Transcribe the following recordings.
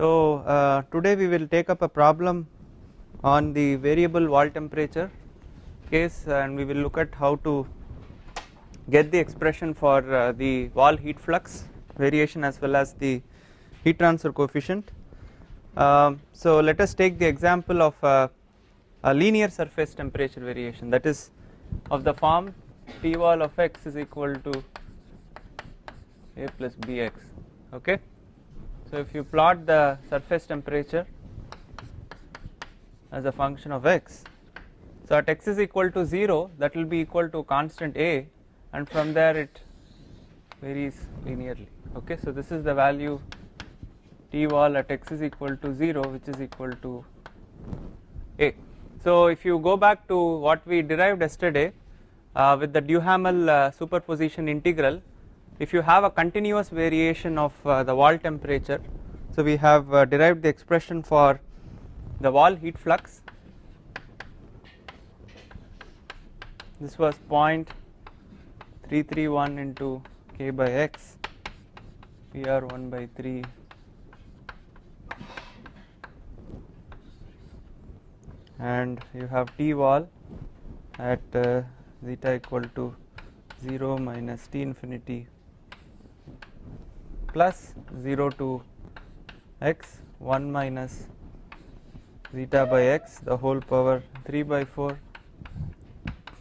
So uh, today we will take up a problem on the variable wall temperature case and we will look at how to get the expression for uh, the wall heat flux variation as well as the heat transfer coefficient. Um, so let us take the example of uh, a linear surface temperature variation that is of the form T wall of x is equal to a plus bx okay. So if you plot the surface temperature as a function of x so at x is equal to 0 that will be equal to constant a and from there it varies linearly. Okay so this is the value t wall at x is equal to 0 which is equal to a. So if you go back to what we derived yesterday uh, with the Duhamel uh, superposition integral if you have a continuous variation of uh, the wall temperature so we have uh, derived the expression for the wall heat flux. This was 0.331 into k by x pr 1 by 3 and you have t wall at uh, zeta equal to 0 minus t infinity plus 0 to x 1 minus zeta by x the whole power 3 by 4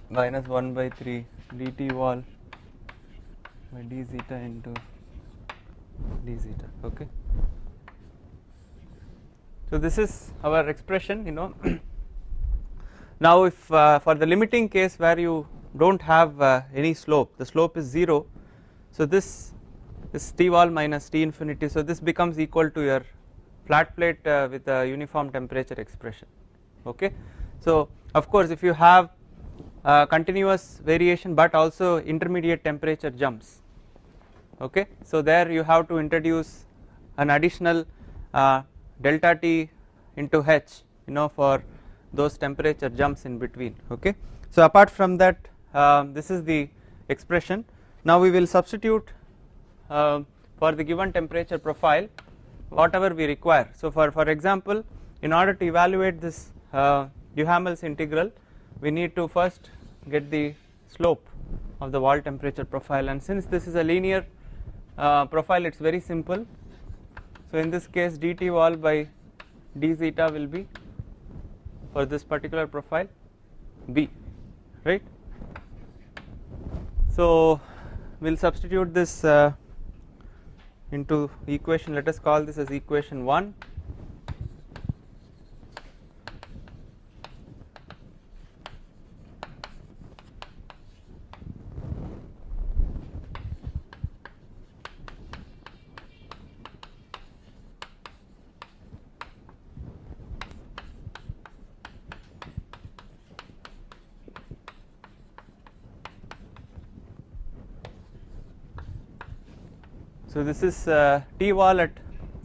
minus 1 by 3 dt wall by d zeta into d zeta okay? So this is our expression you know. Now if uh, for the limiting case where you don't have uh, any slope the slope is 0 so this t wall minus t infinity so this becomes equal to your flat plate uh, with a uniform temperature expression okay? So of course if you have uh, continuous variation but also intermediate temperature jumps okay? So there you have to introduce an additional uh, delta t into h you know for those temperature jumps in between okay? So apart from that uh, this is the expression. Now we will substitute uh, for the given temperature profile whatever we require. So for for example in order to evaluate this uh, Duhamel's integral we need to first get the slope of the wall temperature profile. And since this is a linear uh, profile it is very simple. So in this case dt wall by d zeta will be for this particular profile b right? So we will substitute this uh, into equation. Let us call this as equation 1 So this is uh, T wall at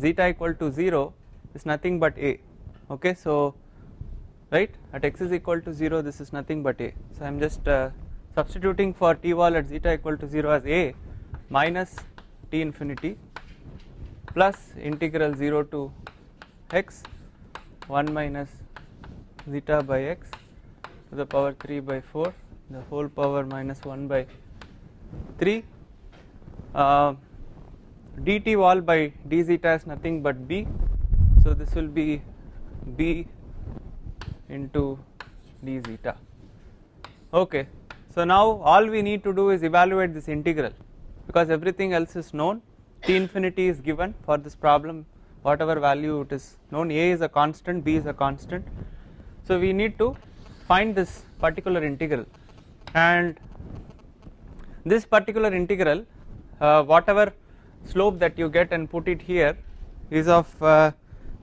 zeta equal to 0 is nothing but A. Okay so right at x is equal to 0 this is nothing but A. So I am just uh, substituting for T wall at zeta equal to 0 as A minus T infinity plus integral 0 to x 1 minus zeta by x to the power 3 by 4 the whole power minus 1 by 3 uh, dt wall by d zeta is nothing but b. So this will be b into d zeta okay. So now all we need to do is evaluate this integral because everything else is known. T infinity is given for this problem whatever value it is known. A is a constant b is a constant. So we need to find this particular integral. And this particular integral uh, whatever slope that you get and put it here is of uh,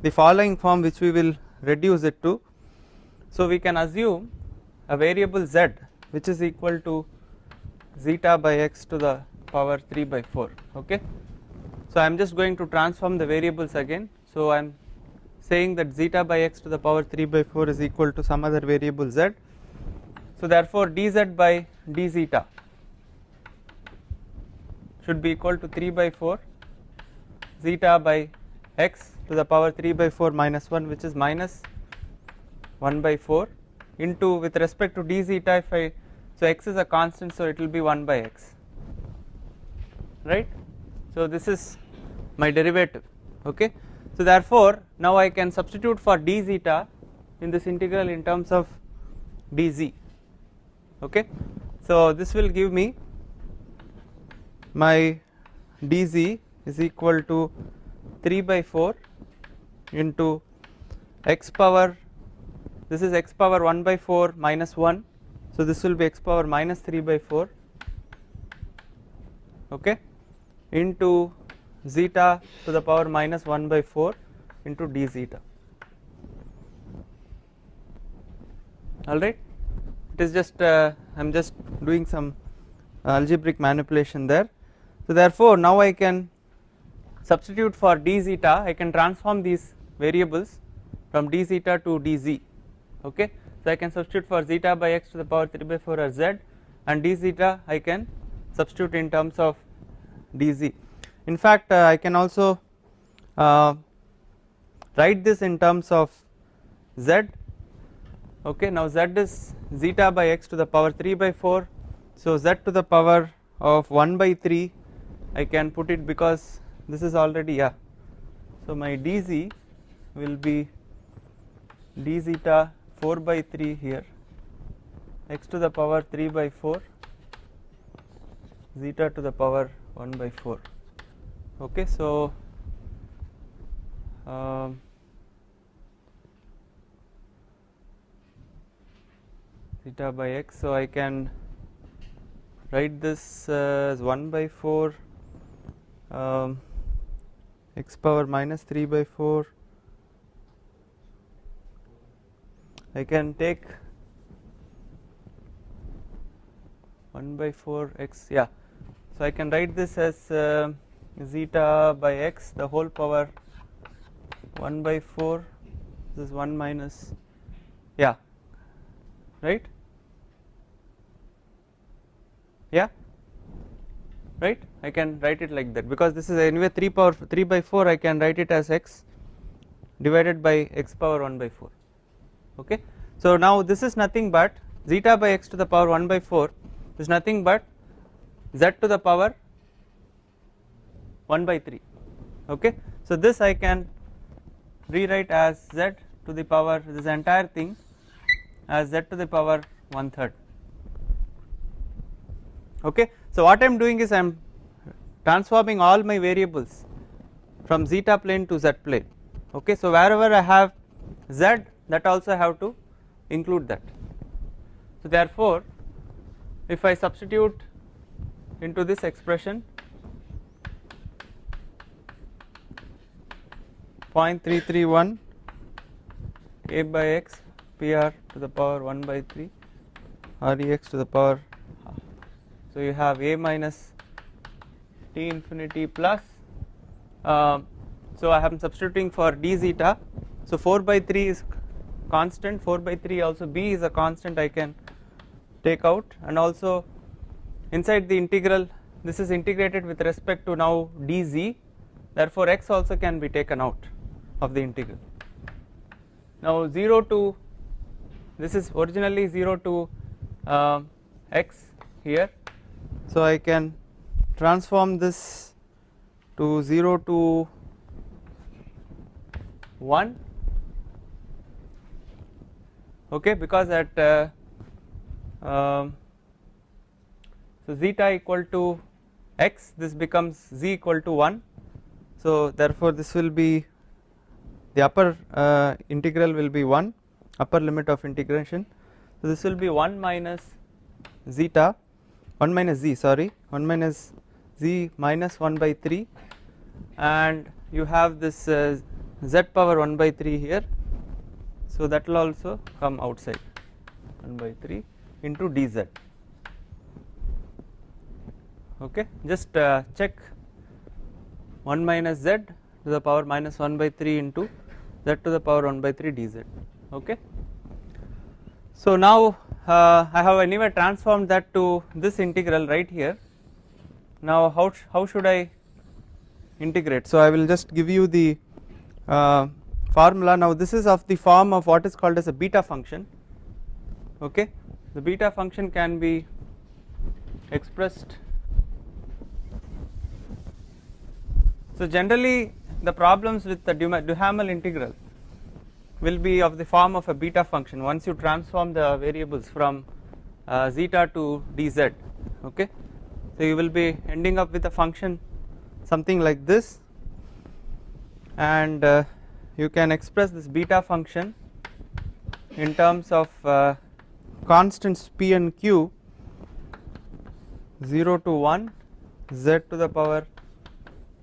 the following form which we will reduce it to. So we can assume a variable z which is equal to zeta by x to the power 3 by 4 okay. So I am just going to transform the variables again so I am saying that zeta by x to the power 3 by 4 is equal to some other variable z. So therefore dz by d zeta should be equal to 3 by 4 zeta by x to the power 3 by 4 minus 1 which is minus 1 by 4 into with respect to d zeta if I so x is a constant so it will be 1 by x right? So this is my derivative okay? So therefore now I can substitute for d zeta in this integral in terms of dz okay? So this will give me my dz is equal to 3 by 4 into x power this is x power 1 by 4 minus 1 so this will be x power minus 3 by 4 okay into zeta to the power minus 1 by 4 into d zeta. Alright it is just uh, I am just doing some algebraic manipulation there so therefore now I can substitute for d zeta. I can transform these variables from d zeta to dz okay? So I can substitute for zeta by x to the power 3 by 4 as z and d zeta I can substitute in terms of dz in fact uh, I can also uh, write this in terms of z. Okay? Now z is zeta by x to the power 3 by 4 so z to the power of 1 by 3 I can put it because this is already yeah. So my dz will be d zeta 4 by 3 here. X to the power 3 by 4 zeta to the power 1 by 4 okay so um, zeta by x. So I can write this as 1 by 4 um, x power minus 3 by 4 I can take 1 by 4 x yeah. So I can write this as uh, zeta by x the whole power 1 by 4 this is 1 minus yeah. Right? Yeah right? I can write it like that. Because this is anyway 3 power 3 by 4 I can write it as x divided by x power 1 by 4 okay? So now this is nothing but zeta by x to the power 1 by 4 is nothing but z to the power 1 by 3 okay? So this I can rewrite as z to the power this entire thing as z to the power 1 third. Okay so what I am doing is I am transforming all my variables from zeta plane to z plane. Okay so wherever I have z that also I have to include that. So therefore if I substitute into this expression 0.331 a by x pr to the power 1 by 3 rex to the power so you have a minus t infinity plus uh, so I am substituting for d zeta. So 4 by 3 is constant 4 by 3 also b is a constant I can take out. And also inside the integral this is integrated with respect to now dz therefore x also can be taken out of the integral. Now 0 to this is originally 0 to uh, x here so I can transform this to 0 to 1 okay because at uh, um, so zeta equal to x this becomes z equal to 1 so therefore this will be the upper uh, integral will be 1 upper limit of integration. So this will be 1 minus zeta 1 minus z sorry. 1 minus z minus 1 by 3 and you have this uh, z power 1 by 3 here. So that will also come outside. 1 by 3 into dz. Okay? Just uh, check. 1 minus z to the power minus 1 by 3 into z to the power 1 by 3 dz. Okay? So now uh, I have anyway transformed that to this integral right here. Now how how should I integrate? So I will just give you the uh, formula. Now this is of the form of what is called as a beta function. Okay? The beta function can be expressed. So generally the problems with the Duhamel integral will be of the form of a beta function once you transform the variables from uh, zeta to dz okay? So you will be ending up with a function something like this and uh, you can express this beta function in terms of uh, constants p and q 0 to 1 z to the power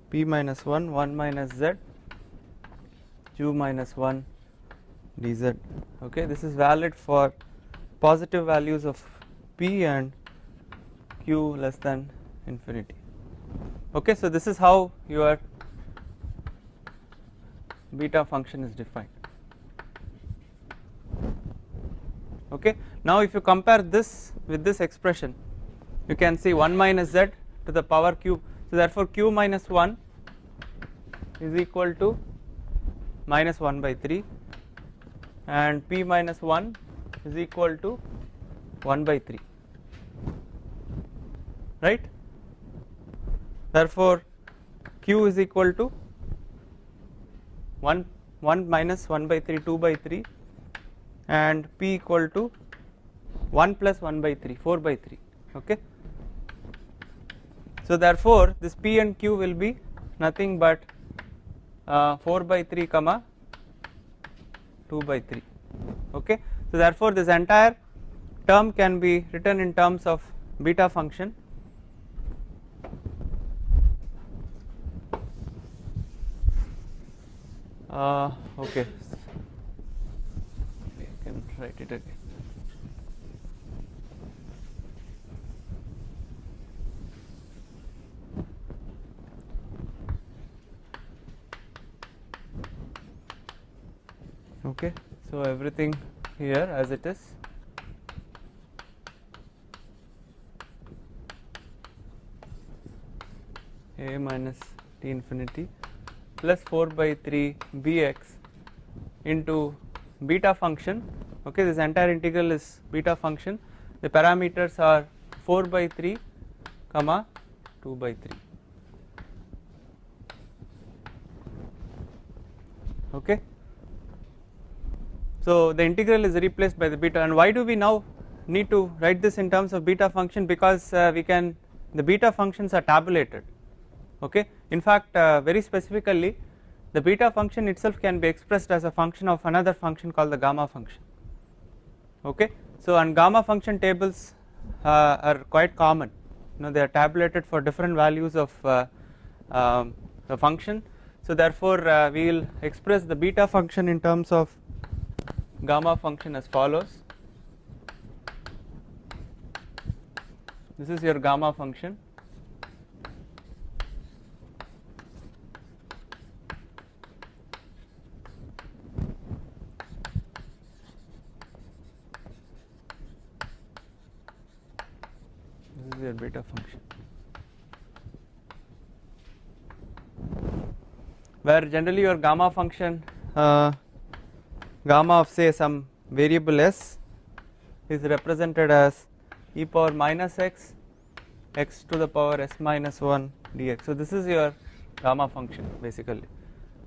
p minus 1 1 minus z q minus 1 dz. Okay this is valid for positive values of p and q less than infinity. Okay so this is how your beta function is defined. Okay now if you compare this with this expression you can see 1 minus z to the power cube so therefore q minus 1 is equal to minus 1 by 3 and p minus 1 is equal to 1 by 3 right? Therefore q is equal to 1 1 minus 1 by 3 2 by 3 and p equal to 1 plus 1 by 3 4 by 3 okay? So therefore this p and q will be nothing but uh, 4 by 3 comma 2 by 3 okay? So therefore this entire term can be written in terms of beta function. Uh, okay. I can write it again okay so everything here as it is. A minus t infinity plus 4 by 3 bx into beta function. Okay this entire integral is beta function. The parameters are 4 by 3 comma 2 by 3 okay so the integral is replaced by the beta. And why do we now need to write this in terms of beta function? Because uh, we can the beta functions are tabulated. Okay? In fact uh, very specifically the beta function itself can be expressed as a function of another function called the gamma function. Okay? So and gamma function tables uh, are quite common. You know they are tabulated for different values of uh, um, the function. So therefore uh, we will express the beta function in terms of gamma function as follows. This is your gamma function. This is your beta function. Where generally your gamma function uh, gamma of say some variable s is represented as e power minus x x to the power s minus 1 dx. So this is your gamma function basically.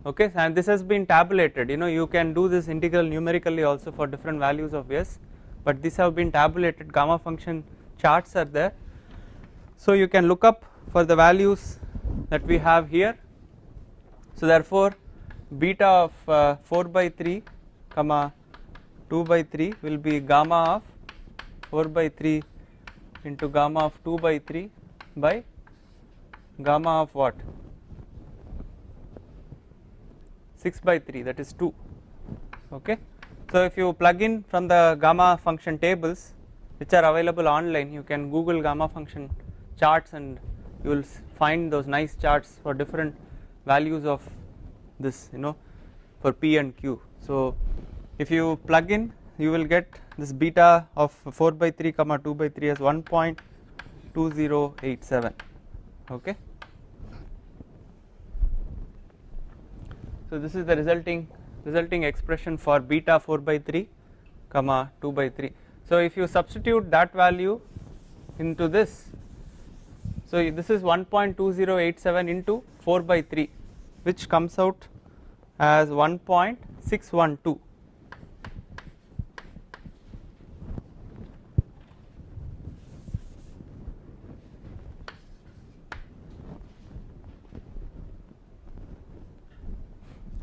Okay? And this has been tabulated. You know you can do this integral numerically also for different values of s but these have been tabulated. Gamma function charts are there. So you can look up for the values that we have here. So therefore beta of uh, 4 by 3 comma 2 by 3 will be gamma of 4 by 3 into gamma of 2 by 3 by gamma of what? 6 by 3 that is 2 okay? So if you plug in from the gamma function tables which are available online you can google gamma function charts and you will find those nice charts for different values of this you know for p and q so if you plug in you will get this beta of 4 by 3 comma 2 by 3 as 1.2087 okay So this is the resulting resulting expression for beta 4 by 3 comma 2 by 3. So if you substitute that value into this so this is 1.2087 into 4 by 3 which comes out as 1.612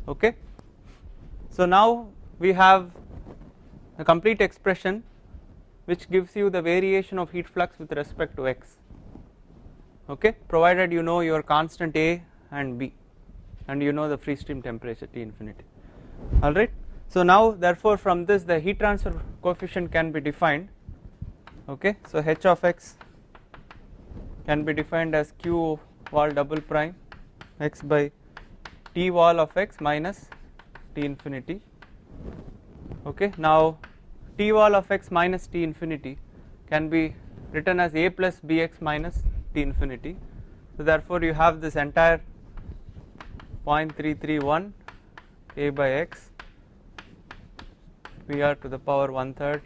okay. So now we have a complete expression which gives you the variation of heat flux with respect to x. Okay? Provided you know your constant A and B and you know the free stream temperature T infinity alright. So now therefore from this the heat transfer coefficient can be defined. Okay. So h of x can be defined as q wall double prime x by t wall of x minus t infinity. Okay. Now t wall of x minus t infinity can be written as a plus bx minus t infinity. So therefore you have this entire 0.331 a by x pr to the power one third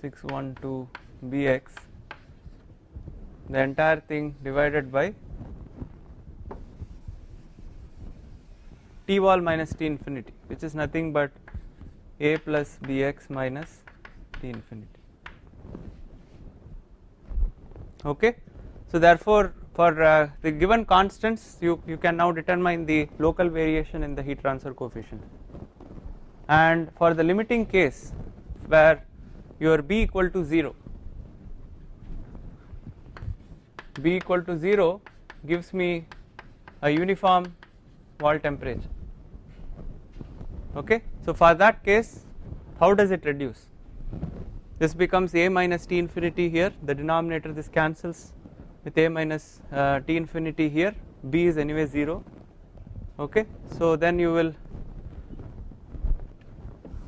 six one two bx the entire thing divided by t wall minus t infinity which is nothing but a plus bx minus t infinity. Okay? So therefore for uh, the given constants you you can now determine the local variation in the heat transfer coefficient. And for the limiting case where your b equal to 0 b equal to 0 gives me a uniform wall temperature okay? So for that case how does it reduce? This becomes a minus t infinity here. The denominator this cancels with a minus uh, t infinity here. B is anyway 0 okay? So then you will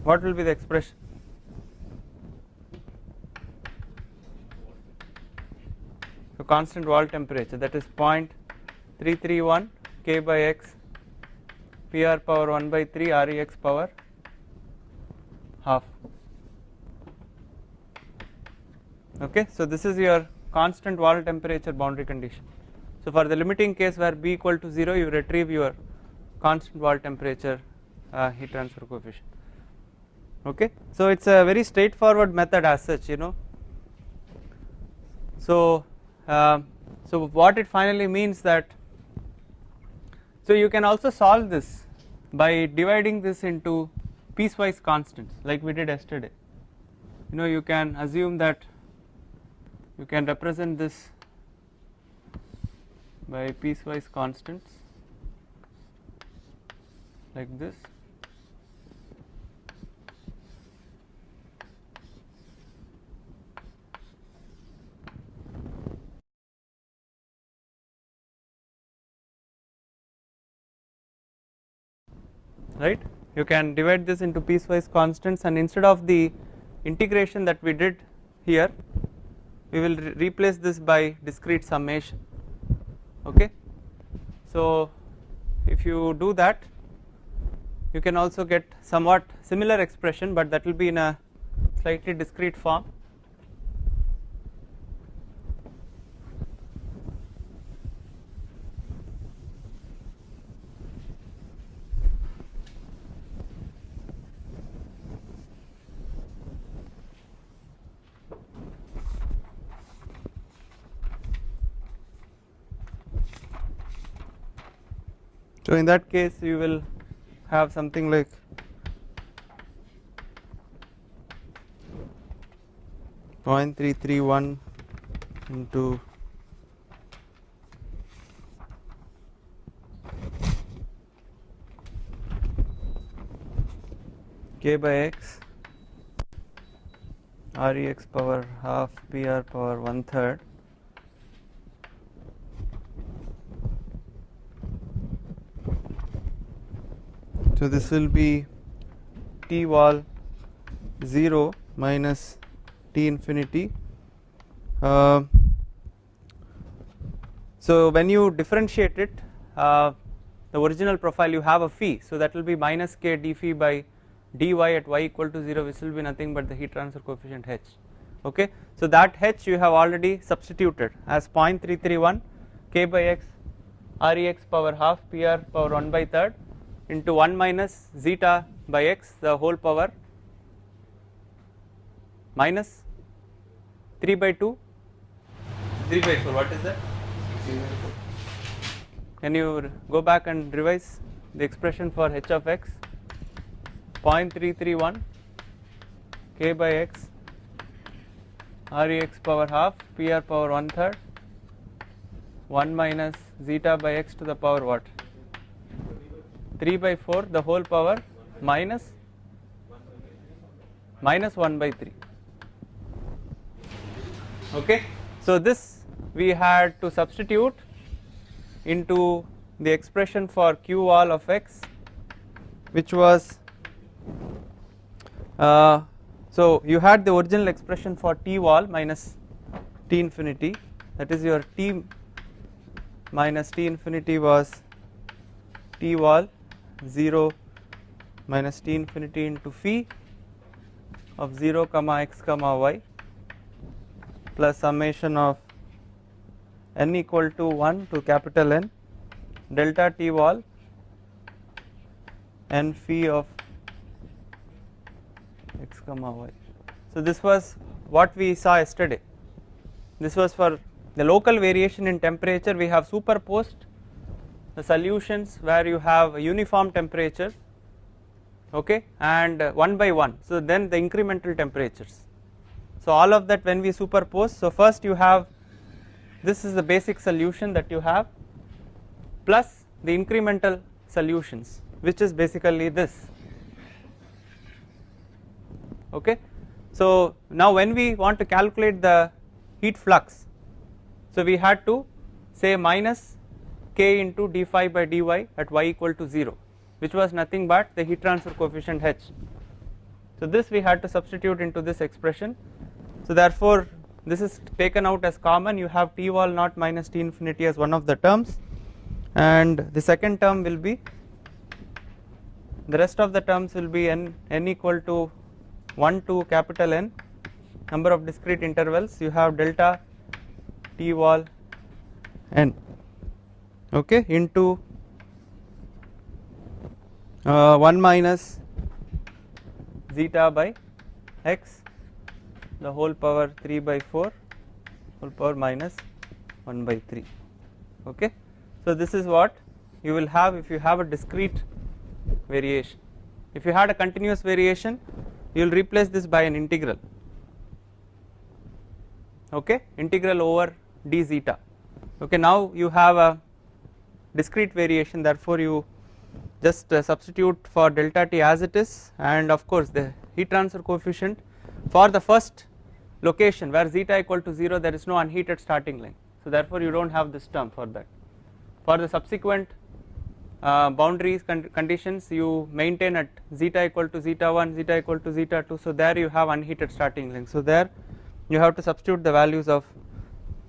what will be the expression? So constant wall temperature that is 0.331 k by x pr power 1 by 3 rex power half. Okay so this is your constant wall temperature boundary condition. So for the limiting case where b equal to 0 you retrieve your constant wall temperature uh, heat transfer coefficient. Okay so it's a very straightforward method as such you know. So uh, so what it finally means that so you can also solve this by dividing this into piecewise constants like we did yesterday. You know you can assume that you can represent this by piecewise constants like this right? You can divide this into piecewise constants and instead of the integration that we did here we will re replace this by discrete summation okay? So if you do that you can also get somewhat similar expression but that will be in a slightly discrete form So in that case you will have something like point three three one into k by x rex power half pr power one third so this will be T wall 0 minus T infinity. Uh, so when you differentiate it uh, the original profile you have a phi. So that will be minus k d phi by dy at y equal to 0 which will be nothing but the heat transfer coefficient h. Okay? So that h you have already substituted as 0.331 k by x rex power half pr power 1 by third into 1 minus zeta by x the whole power minus 3 by 2 3 by 4 what is that? Can you go back and revise the expression for h of x? 0.331 k by x rex power half pr power 1 third 1 minus zeta by x to the power what 3 by 4 the whole power minus minus 1 by 3 okay? So this we had to substitute into the expression for q wall of x which was uh, so you had the original expression for t wall minus t infinity. That is your t minus t infinity was t wall 0 minus t infinity into phi of 0 comma x comma y plus summation of n equal to 1 to capital N delta t wall n phi of x comma y. So this was what we saw yesterday. This was for the local variation in temperature we have superposed the solutions where you have a uniform temperature okay and uh, one by one. So then the incremental temperatures. So all of that when we superpose so first you have this is the basic solution that you have plus the incremental solutions which is basically this. Okay? So now when we want to calculate the heat flux so we had to say minus k into d phi by dy at y equal to 0 which was nothing but the heat transfer coefficient h. So this we had to substitute into this expression. So therefore this is taken out as common. You have t wall naught minus t infinity as one of the terms. And the second term will be the rest of the terms will be n, n equal to 1 to capital N number of discrete intervals. You have delta t wall n okay into uh, 1 minus zeta by x the whole power 3 by 4 whole power minus 1 by 3 okay? So this is what you will have if you have a discrete variation. If you had a continuous variation you will replace this by an integral. Okay? Integral over d zeta. Okay now you have a discrete variation therefore you just uh, substitute for delta t as it is and of course the heat transfer coefficient for the first location where zeta equal to 0 there is no unheated starting line. So therefore you do not have this term for that. For the subsequent uh, boundaries con conditions you maintain at zeta equal to zeta 1 zeta equal to zeta 2 so there you have unheated starting length so there you have to substitute the values of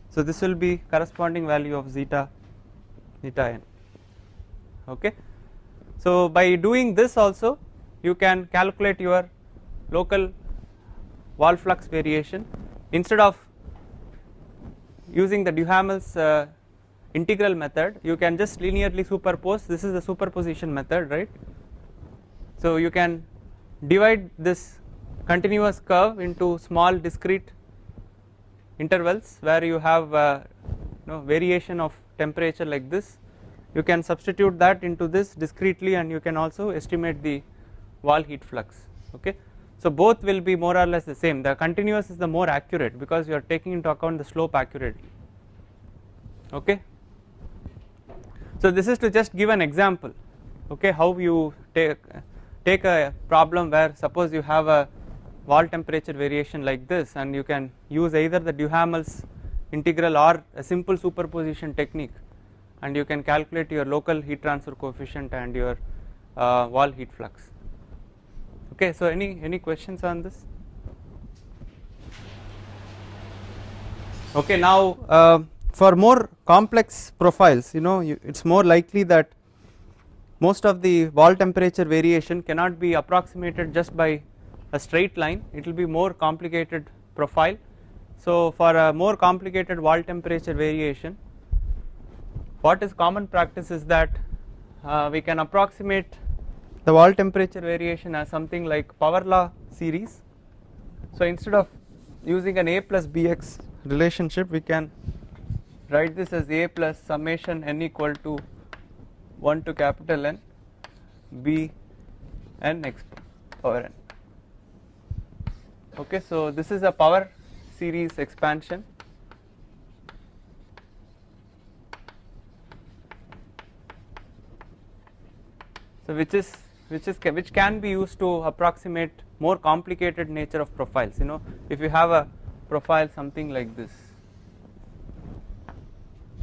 so this will be corresponding value of zeta zeta n okay? So by doing this also you can calculate your local wall flux variation. Instead of using the Duhamel's uh, integral method you can just linearly superpose. This is the superposition method right? So you can divide this continuous curve into small discrete intervals where you have uh, know, variation of temperature like this you can substitute that into this discretely and you can also estimate the wall heat flux okay? So both will be more or less the same. The continuous is the more accurate because you are taking into account the slope accurately okay? So this is to just give an example okay? How you take take a problem where suppose you have a wall temperature variation like this and you can use either the Duhamel's integral or a simple superposition technique and you can calculate your local heat transfer coefficient and your uh, wall heat flux. Okay, so any any questions on this? Okay, now uh, for more complex profiles, you know, you, it's more likely that most of the wall temperature variation cannot be approximated just by a straight line, it will be more complicated profile. So for a more complicated wall temperature variation, what is common practice is that uh, we can approximate the wall temperature variation as something like power law series. So instead of using an a plus bx relationship we can write this as a plus summation n equal to 1 to capital N b n x power n. Okay, so this is a power series expansion. So which is which is which can be used to approximate more complicated nature of profiles. You know, if you have a profile something like this,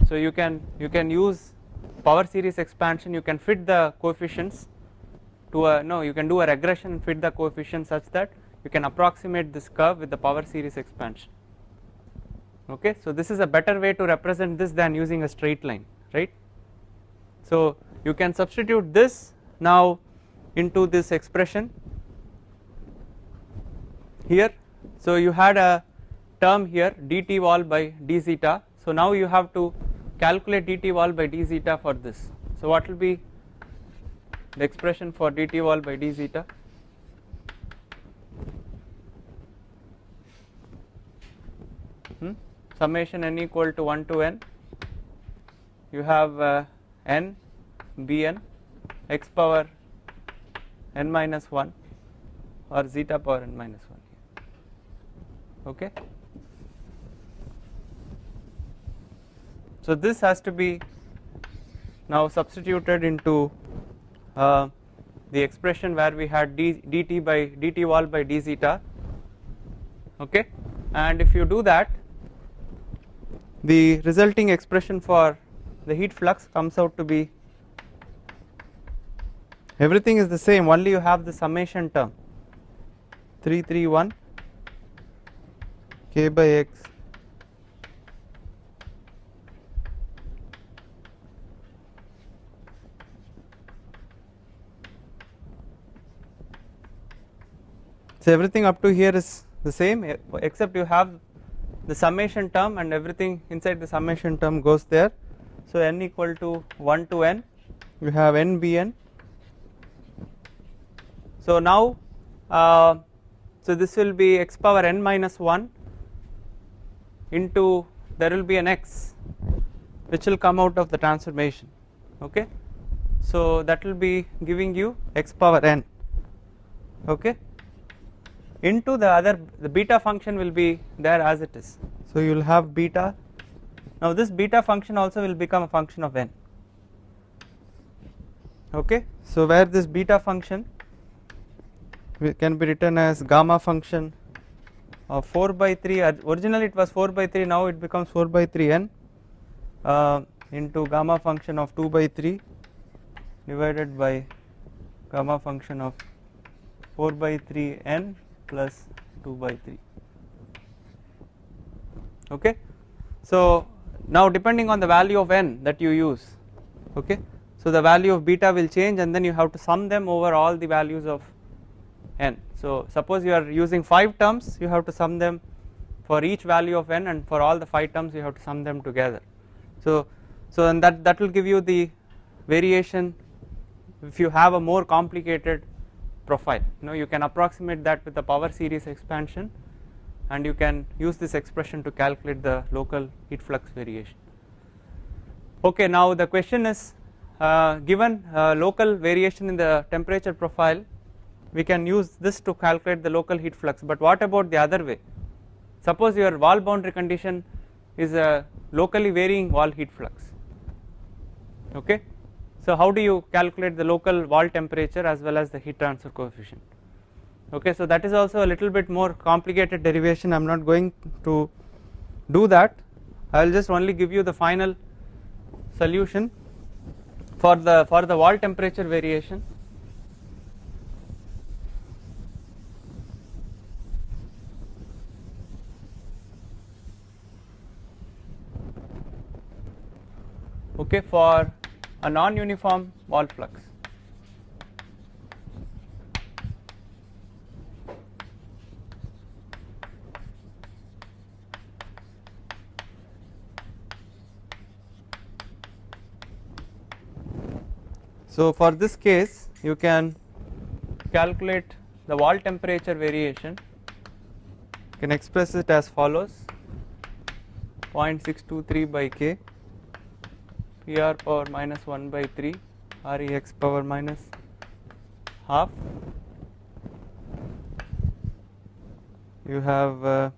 so you can you can use power series expansion. You can fit the coefficients to a no. You can do a regression fit the coefficients such that you can approximate this curve with the power series expansion. Okay, so this is a better way to represent this than using a straight line, right? So you can substitute this now into this expression here. So you had a term here dt wall by d zeta. So now you have to calculate dt wall by d zeta for this. So what will be the expression for dt wall by d zeta? Summation n equal to 1 to n. You have uh, n bn x power n minus 1 or zeta power n minus 1 okay? So this has to be now substituted into uh, the expression where we had d, dt by dt wall by d zeta. Okay? And if you do that the resulting expression for the heat flux comes out to be everything is the same only you have the summation term. 331 k by x so everything up to here is the same except you have the summation term and everything inside the summation term goes there. So n equal to 1 to n you have n bn so now uh, so this will be x power n minus 1 into there will be an x which will come out of the transformation okay? So that will be giving you x power n okay into the other the beta function will be there as it is. So you will have beta. Now this beta function also will become a function of n. Okay? So where this beta function can be written as gamma function of 4 by 3 originally it was 4 by 3 now it becomes 4 by 3 n uh, into gamma function of 2 by 3 divided by gamma function of 4 by 3 n plus 2 by 3 okay so now depending on the value of n that you use okay so the value of beta will change and then you have to sum them over all the values of n. So suppose you are using 5 terms you have to sum them for each value of n and for all the 5 terms you have to sum them together. So, so and that, that will give you the variation if you have a more complicated profile. You know you can approximate that with the power series expansion and you can use this expression to calculate the local heat flux variation. Okay now the question is uh, given uh, local variation in the temperature profile we can use this to calculate the local heat flux. But what about the other way? Suppose your wall boundary condition is a locally varying wall heat flux. Okay so how do you calculate the local wall temperature as well as the heat transfer coefficient? Okay so that is also a little bit more complicated derivation. I am not going to do that. I will just only give you the final solution for the for the wall temperature variation. Okay for a non-uniform wall flux. So for this case you can calculate the wall temperature variation. You can express it as follows. 0.623 by k PR power minus 1 by 3 REX power minus half. You have uh,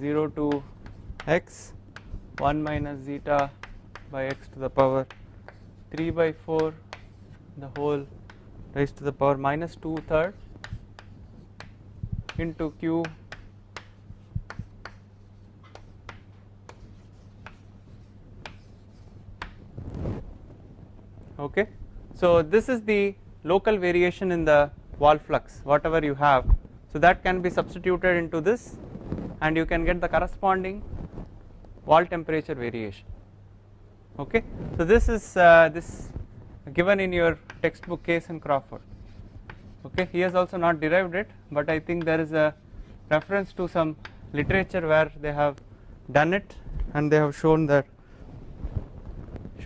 0 to x 1 minus zeta by x to the power 3 by 4 the whole raised to the power minus 2 third into q okay? So this is the local variation in the wall flux whatever you have. So that can be substituted into this and you can get the corresponding wall temperature variation. Okay? So this is uh, this given in your textbook Kays and Crawford. Okay? He has also not derived it but I think there is a reference to some literature where they have done it and they have shown that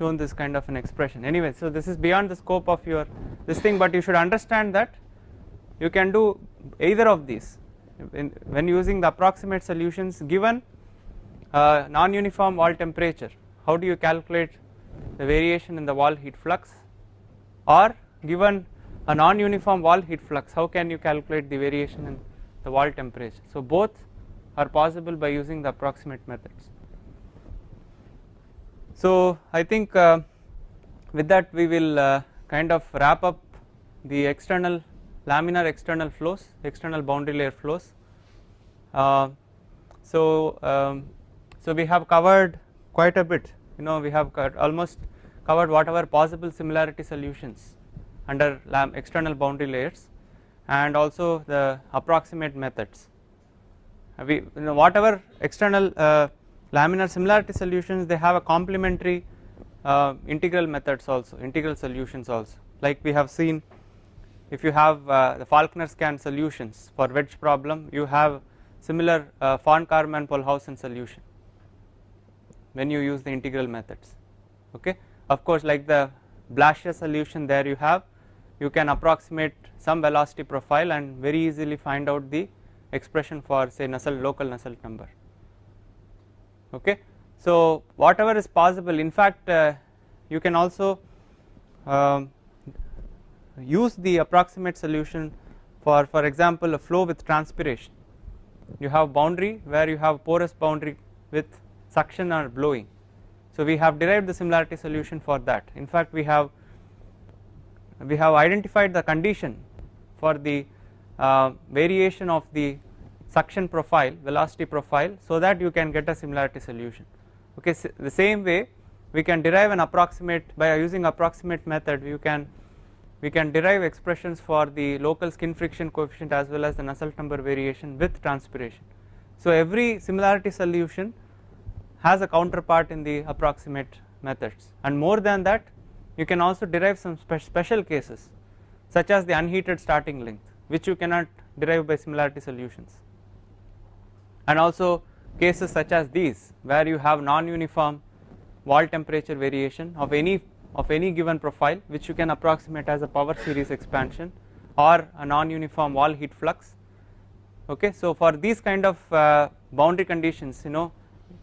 shown this kind of an expression. Anyway so this is beyond the scope of your this thing but you should understand that you can do either of these. In, when using the approximate solutions given uh, non-uniform wall temperature how do you calculate the variation in the wall heat flux? Or given a non-uniform wall heat flux how can you calculate the variation in the wall temperature? So both are possible by using the approximate methods so I think uh, with that we will uh, kind of wrap up the external laminar external flows, external boundary layer flows. Uh, so um, so we have covered quite a bit. You know we have almost covered whatever possible similarity solutions under external boundary layers and also the approximate methods. We you know whatever external uh, laminar similarity solutions they have a complementary uh, integral methods also integral solutions also. Like we have seen if you have uh, the Falkner Skan solutions for wedge problem you have similar uh, von Karman Pohlhausen solution when you use the integral methods. Okay? Of course like the Blasius solution there you have you can approximate some velocity profile and very easily find out the expression for say Nusselt local Nusselt number okay. So whatever is possible in fact uh, you can also uh, use the approximate solution for for example a flow with transpiration. You have boundary where you have porous boundary with suction or blowing. So we have derived the similarity solution for that. In fact we have we have identified the condition for the uh, variation of the suction profile velocity profile so that you can get a similarity solution. Okay so the same way we can derive an approximate by using approximate method you can we can derive expressions for the local skin friction coefficient as well as the Nusselt number variation with transpiration. So every similarity solution has a counterpart in the approximate methods. And more than that you can also derive some spe special cases such as the unheated starting length which you cannot derive by similarity solutions and also cases such as these where you have non-uniform wall temperature variation of any of any given profile which you can approximate as a power series expansion or a non-uniform wall heat flux. Okay so for these kind of uh, boundary conditions you know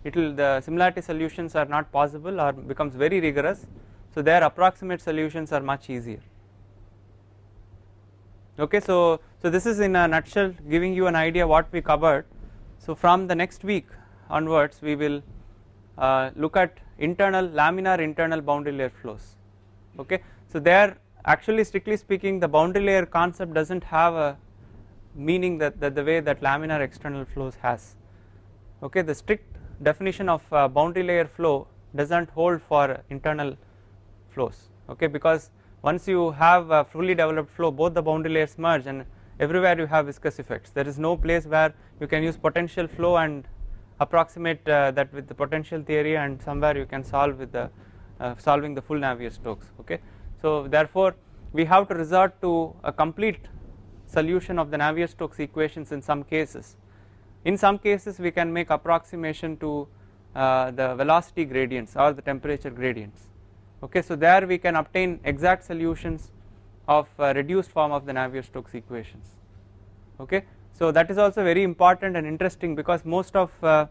it will the similarity solutions are not possible or becomes very rigorous. So their approximate solutions are much easier. Okay so so this is in a nutshell giving you an idea what we covered so from the next week onwards we will uh, look at internal laminar internal boundary layer flows. Okay. So there actually strictly speaking the boundary layer concept does not have a meaning that, that the way that laminar external flows has. Okay? The strict definition of uh, boundary layer flow does not hold for internal flows. Okay? Because once you have a fully developed flow both the boundary layers merge and everywhere you have viscous effects. There is no place where you can use potential flow and approximate uh, that with the potential theory and somewhere you can solve with the uh, solving the full Navier-Stokes okay. So therefore we have to resort to a complete solution of the Navier-Stokes equations in some cases. In some cases we can make approximation to uh, the velocity gradients or the temperature gradients okay? So there we can obtain exact solutions of uh, reduced form of the Navier-Stokes equations. Okay? So that is also very important and interesting because most of uh,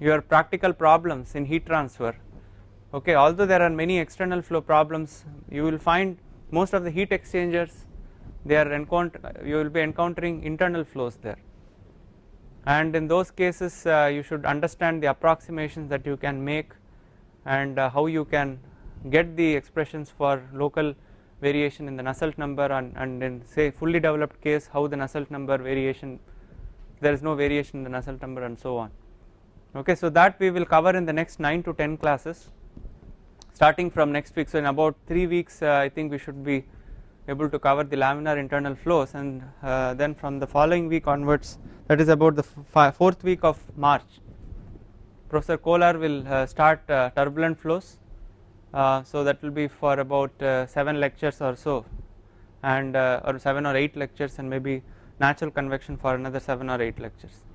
your practical problems in heat transfer okay although there are many external flow problems you will find most of the heat exchangers they are encounter you will be encountering internal flows there. And in those cases uh, you should understand the approximations that you can make and uh, how you can get the expressions for local variation in the Nusselt number and, and in say fully developed case how the Nusselt number variation there is no variation in the Nusselt number and so on. Okay so that we will cover in the next 9 to 10 classes. Starting from next week so in about 3 weeks uh, I think we should be able to cover the laminar internal flows and uh, then from the following week onwards that is about the fourth week of March Professor Kolar will uh, start uh, turbulent flows so that will be for about uh, 7 lectures or so. And uh, or 7 or 8 lectures and maybe natural convection for another 7 or 8 lectures